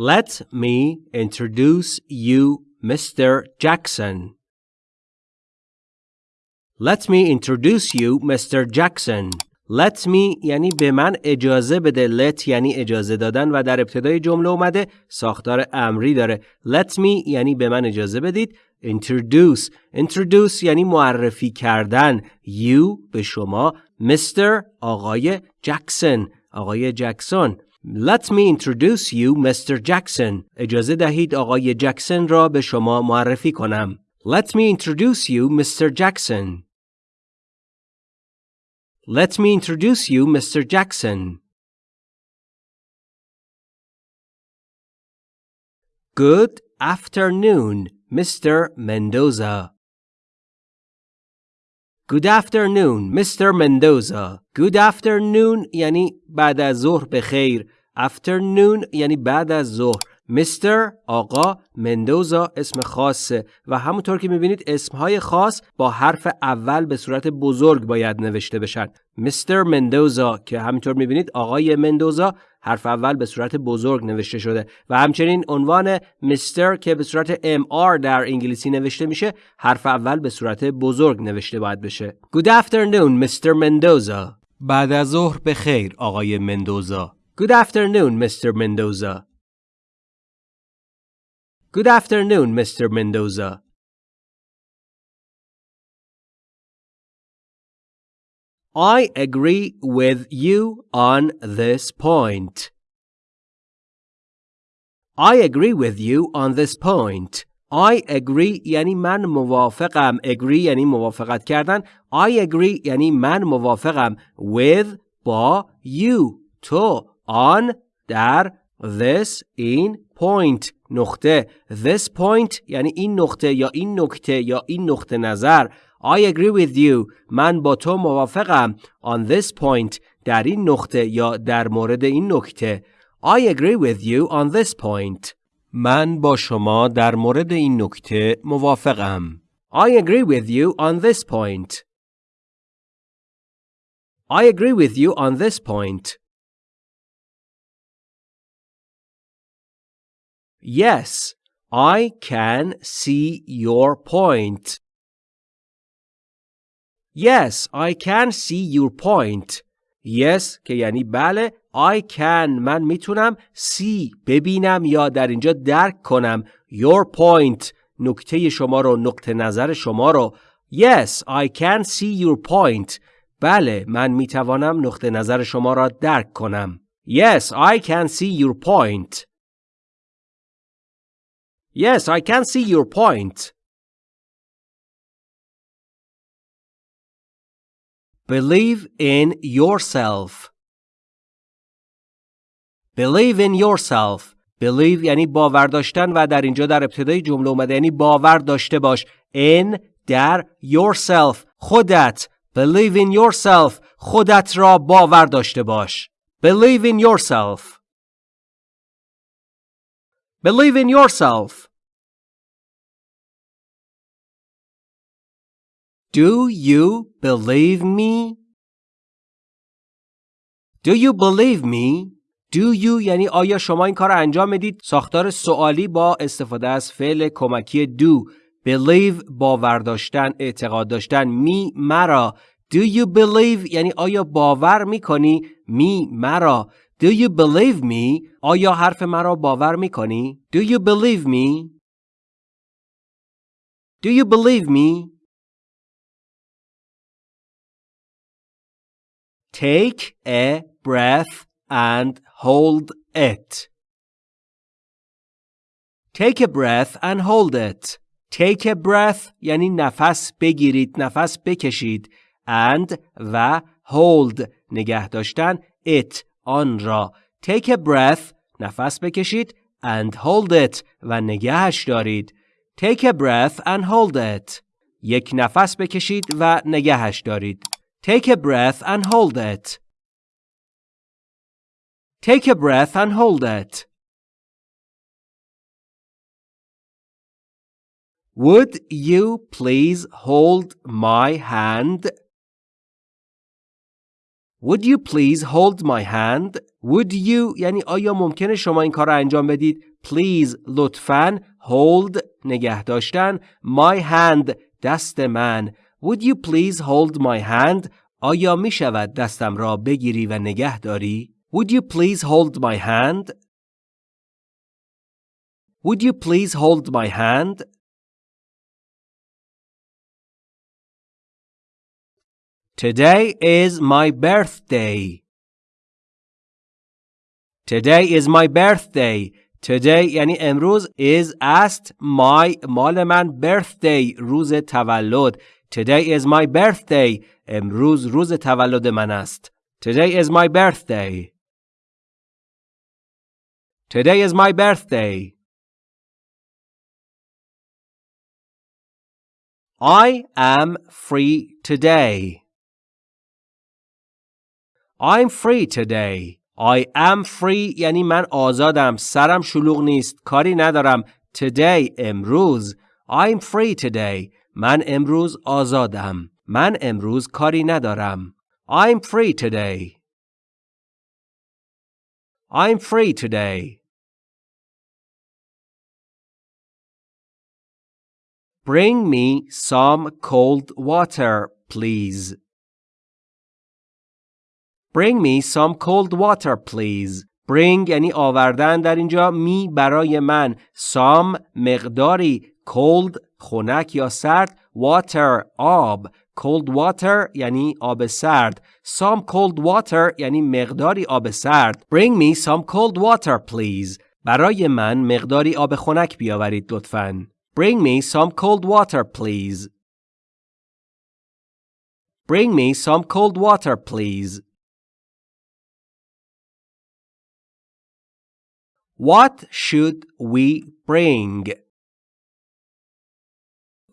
Let me introduce you Mr. Jackson. Let me introduce you Mr. Jackson. Let me یعنی به من اجازه بده let یعنی اجازه دادن و در ابتدای جمله اومده ساختار امری داره let me یعنی به من اجازه بدید introduce introduce یعنی معرفی کردن you به شما Mr. آقای جکسون آقای جکسون Let me introduce you Mr. Jackson اجازه دهید آقای جکسون را به شما معرفی کنم Let me introduce you Mr. Jackson Let me introduce you Mr. Jackson Good afternoon Mr. Mendoza. Good afternoon, Mr. Mendoza. Good afternoon یعنی بعد از ظهر به خیر. Afternoon یعنی بعد از ظهر. Mr. آقا مندوزا اسم خاصه و همونطور که می‌بینید اسمهای خاص با حرف اول به صورت بزرگ باید نوشته بشن. Mr. مندوزا که همینطور می‌بینید آقای مندوزا حرف اول به صورت بزرگ نوشته شده و همچنین عنوان مستر که به صورت MR در انگلیسی نوشته میشه حرف اول به صورت بزرگ نوشته باید بشه Good afternoon Mr. Mendoza بعد از ظهر به خیر آقای مندوزا Good afternoon Mr. Mendoza Good afternoon Mr. Mendoza I agree with you on this point. I agree with you on this point. I agree یعنی من موافقم. Agree یعنی موافقت کردن. I agree یعنی من موافقم. With با you تو on در this in point نقطه this point یعنی این نقطه یا این نکته یا این نقطه نظر I agree with you. من با تو موافقم. On this point. در این نقطه یا در مورد این نکته. I agree with you on this point. من با شما در مورد این نکته موافقم. I agree with you on this point. I agree with you on this point. Yes, I can see your point. Yes, I can see your point. Yes که یعنی بله I can من می‌تونم see ببینم یا در اینجا درک کنم your point نکته شما رو نقطه نظر شما رو Yes, I can see your point. بله من می‌توانم نقطه نظر شما را درک کنم. Yes, I can see your point. Yes, I can see your point. Believe in yourself. Believe in yourself. Believe یعنی باور داشتن و در اینجا در ابتدای جمله اومده یعنی باور داشته باش. In در yourself. خودت. Believe in yourself. خودت را باور داشته باش. Believe in yourself. Believe in yourself. Do you believe me? Do you believe me? Do you یعنی آیا شما این کار انجام می‌دید؟ ساختار سوالی با استفاده از فعل کمکی do. Believe باور داشتن، اعتقاد داشتن. می مرا. Do you believe یعنی آیا باور می‌کنی؟ می مرا. Do you believe me? آیا حرف مرا باور میکنی؟ Do you believe me? Do you believe me? Take a breath and hold it. Take a breath and hold it. Take a breath یعنی نفس بگیرید، نفس بکشید. And و hold نگه داشتن it آن را. Take a breath نفس بکشید and hold it و نگهش دارید. Take a breath and hold it. یک نفس بکشید و نگهش دارید. Take a breath and hold it. Take a breath and hold it. Would you please hold my hand? Would you please hold my hand? Would you یعنی آیا ممکنه شما این کار را انجام بدید؟ Please لطفاً hold نگه داشتن my hand دست من Would you please hold my hand آیا می شود دستم را بگیری و نگه داری؟ Would you please hold my hand? Would you please hold my hand? Today is my birthday. Today is my birthday. Today یعنی امروز is است my مال من birthday روز تولد. Today is my birthday. امروز روز تولد من است. Today is my birthday. Today is my birthday. I am free today. I'm free today. I am free یعنی من آزادم. سرم شلوغ نیست. کاری ندارم. Today امروز. I'm free today. من امروز آزادم. من امروز کاری ندارم. I'm free today. I'm free today. Bring me some cold water, please. Bring me some cold water, please. Bring یعنی آوردن در اینجا می برای من some مقداری cold خنک یا سرد water آب cold water یعنی آب سرد some cold water یعنی مقداری آب سرد bring me some cold water please برای من مقداری آب خنک بیاورید لطفاً bring me some cold water please bring me some cold water please What should we bring?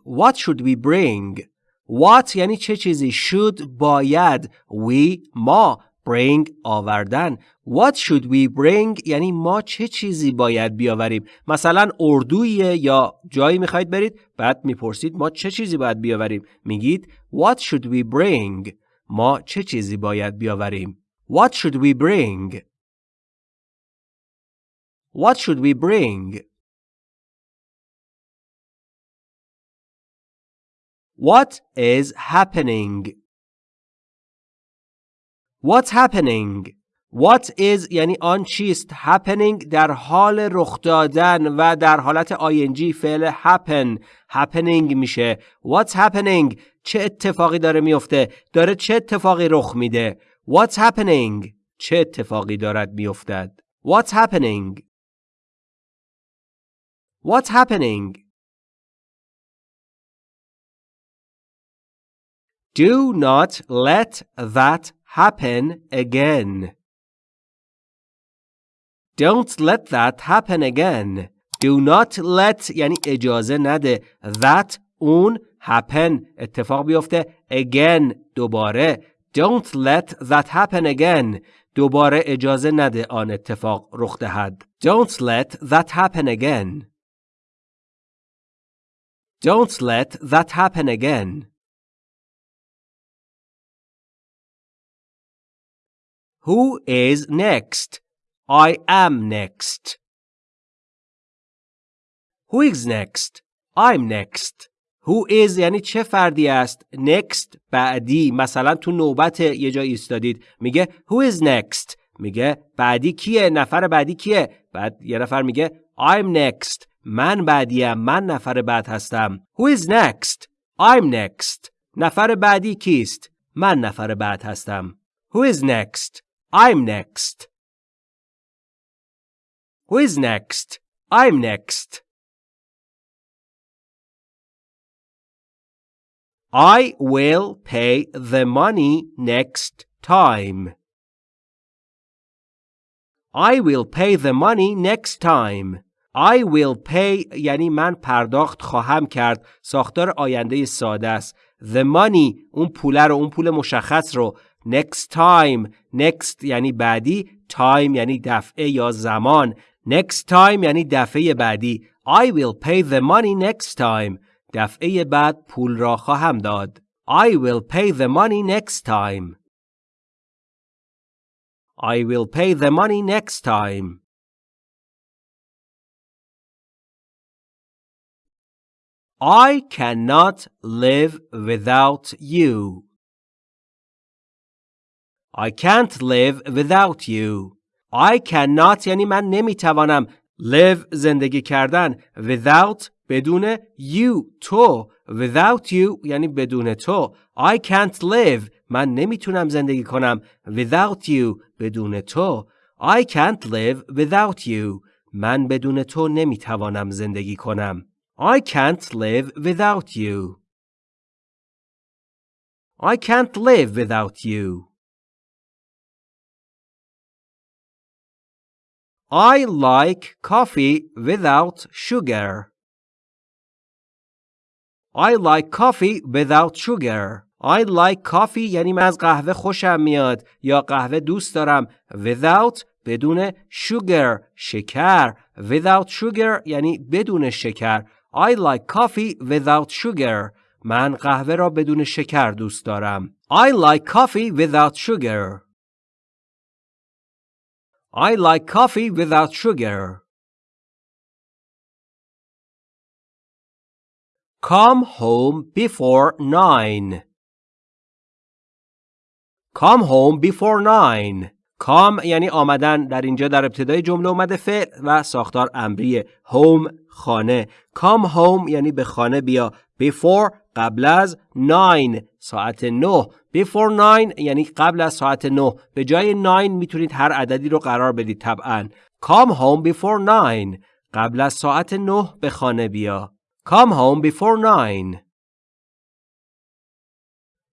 What should we bring? What یعنی چه چیزی should باید we ما bring آوردن What should we bring یعنی ما چه چیزی باید بیاوریم مثلا اردویه یا جایی میخواید برید بعد میپرسید ما چه چیزی باید بیاوریم میگید What should we bring ما چه چیزی باید بیاوریم What should we bring What should we bring What is happening? What's happening? What is یعنی آن چیست happening در حال رخ دادن و در حالت ing فعل happen happening میشه What's happening چه اتفاقی داره میفته داره چه اتفاقی رخ میده What's happening چه اتفاقی دارد میافتد What's happening What's happening Do not let that happen again. Don't let that happen again. Do not let یعنی اجازه نده. That اون happen اتفاق بیفته again دوباره. Don't let that happen again. دوباره اجازه نده آن اتفاق رخ دهد. Don't let that happen again. Don't let that happen again. Who is next? I am next. Who is next? I'm next. Who is یعنی چه فردی است؟ Next بعدی مثلا تو نوبت یه جایی ایستادید میگه Who is next؟ میگه بعدی کیه؟ نفر بعدی کیه؟ بعد یه نفر میگه I'm next. من بعدیم. من نفر بعد هستم. Who is next? I'm next. نفر بعدی کیست؟ من نفر بعد هستم. Who is next? I'm next. Who is next? I'm next. I will pay the money next time. I will pay the money next time. I will pay یعنی من پرداخت خواهم کرد. ساختار آینده ساده است. The money اون پوله رو اون پول مشخص رو. Next time next یعنی بعدی. Time یعنی دفعه یا زمان. Next time یعنی دفعه بعدی. I will pay the money next time. دفعه بعد پول را خواهم داد. I will pay the money next time. I will pay the money next time. I cannot live without you. I can't live without you. I cannot یعنی من نمی‌توانم live زندگی کردن without بدون you تو without you یعنی بدون تو I can't live من نمی‌تونم زندگی کنم without you بدون تو I can't live without you من بدون تو نمی‌توانم زندگی کنم I can't live without you I can't live without you I like coffee without sugar. I like coffee without sugar. I like coffee یعنی من از قهوه خوشم میاد یا قهوه دوست دارم without بدون sugar شکر without sugar یعنی بدون شکر I like coffee without sugar من قهوه را بدون شکر دوست دارم I like coffee without sugar I like coffee without sugar. Come home before nine. Come home before nine. Come یعنی آمدن در اینجا در ابتدای جمله اومده فعل و ساختار امریه home خانه. come home یعنی به خانه بیا. Before قبل از 9 ساعت 9 before 9 یعنی قبل از ساعت 9 به جای 9 می‌تونید هر عددی رو قرار بدید طبعا. come home before 9 قبل از ساعت 9 به خانه بیا. come home before 9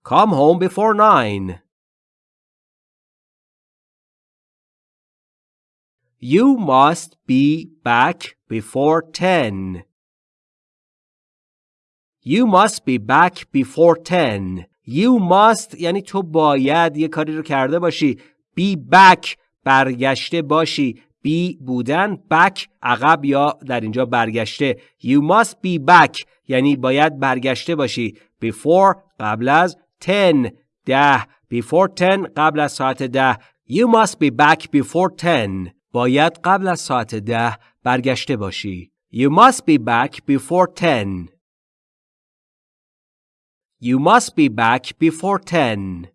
come home before 9 You must be back before 10 You must be back before 10. You must یعنی تو باید یه کاری رو کرده باشی. Be back برگشته باشی. Be بودن back عقب یا در اینجا برگشته. You must be back یعنی باید برگشته باشی. Before قبل از 10 ده before 10 قبل از ساعت ده You must be back before 10 باید قبل از ساعت ده برگشته باشی. You must be back before 10 You must be back before 10.